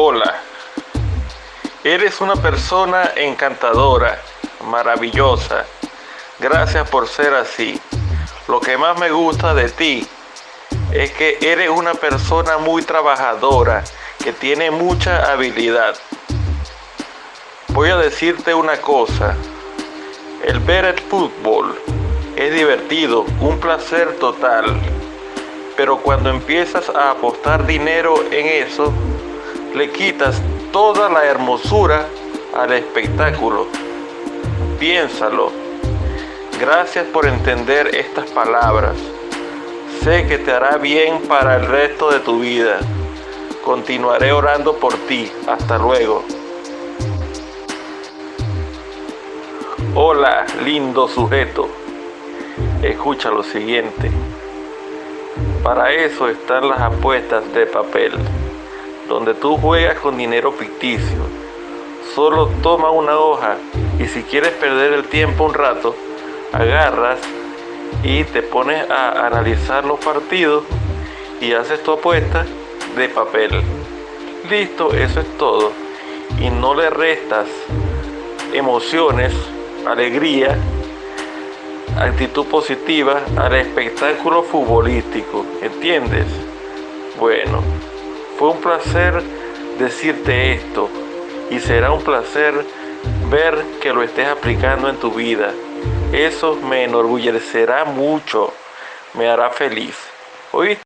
Hola, eres una persona encantadora, maravillosa. Gracias por ser así. Lo que más me gusta de ti es que eres una persona muy trabajadora, que tiene mucha habilidad. Voy a decirte una cosa, el ver el fútbol es divertido, un placer total, pero cuando empiezas a apostar dinero en eso, le quitas toda la hermosura al espectáculo. Piénsalo. Gracias por entender estas palabras. Sé que te hará bien para el resto de tu vida. Continuaré orando por ti. Hasta luego. Hola, lindo sujeto. Escucha lo siguiente. Para eso están las apuestas de papel donde tú juegas con dinero ficticio. Solo toma una hoja y si quieres perder el tiempo un rato, agarras y te pones a analizar los partidos y haces tu apuesta de papel. Listo, eso es todo. Y no le restas emociones, alegría, actitud positiva al espectáculo futbolístico. ¿Entiendes? Bueno. Fue un placer decirte esto y será un placer ver que lo estés aplicando en tu vida. Eso me enorgullecerá mucho, me hará feliz. ¿Oíste?